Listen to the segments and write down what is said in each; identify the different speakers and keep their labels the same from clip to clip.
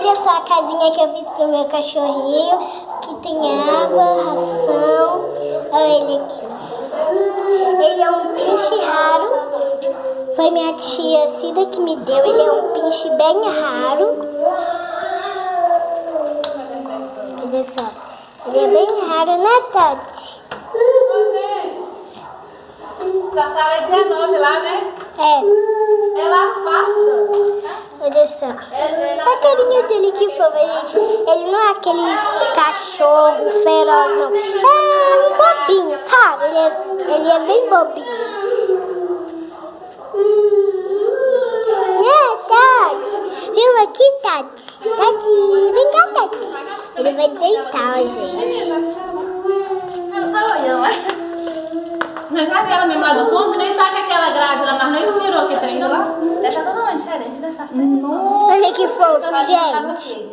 Speaker 1: Olha só a casinha que eu fiz pro meu cachorrinho, que tem água, ração. Olha ele aqui. Ele é um pinche raro. Foi minha tia Cida que me deu. Ele é um pinche bem raro. Olha só. Ele é bem raro, né, Tati?
Speaker 2: Sua sala é 19 lá, né?
Speaker 1: É.
Speaker 2: É lá
Speaker 1: só. Olha a carinha dele que fofa, gente. Ele não é aquele cachorro feroz, não. É um bobinho, sabe? Ele é, ele é bem bobinho. É. Viu aqui, Tati? Tati, vem cá, Tati. Ele vai deitar, ó, gente.
Speaker 2: Não sou eu, mas... Mas aquela mesmo lá do fundo nem tá com aquela grade lá, mas nós tirou aquele trem Nossa.
Speaker 1: Olha que fofo, gente.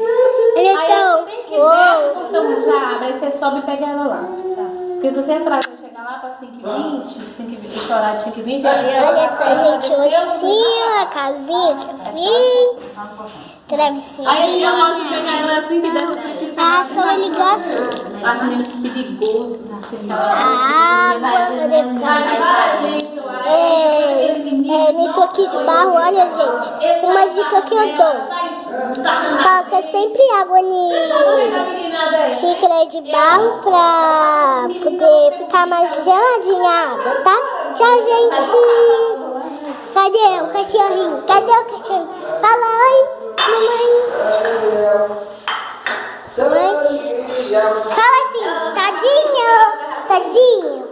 Speaker 1: Ele é
Speaker 2: Aí
Speaker 1: tão
Speaker 2: assim que desce,
Speaker 1: fofo.
Speaker 2: então já abre, aí você sobe e pega ela lá. Porque se você entrar e chegar lá pra 5h20, 5h20, esse horário de 5h20, aí ela
Speaker 1: Olha
Speaker 2: ela
Speaker 1: só, gente, o
Speaker 2: desceu,
Speaker 1: ossinho, a casinha que eu fiz. Travesseirinho.
Speaker 2: Aí eu gosto de pegar ela assim que deve ter
Speaker 1: A ração ele gosta.
Speaker 2: Acho menos perigoso.
Speaker 1: A água, olha aqui de barro, olha, gente. Uma dica que eu dou. Coloca sempre água em xícara de barro pra poder ficar mais geladinha a água, tá? Tchau, gente. Cadê o cachorrinho? Cadê o cachorrinho? Fala oi, mamãe. Mamãe. Fala assim, tadinho, tadinho.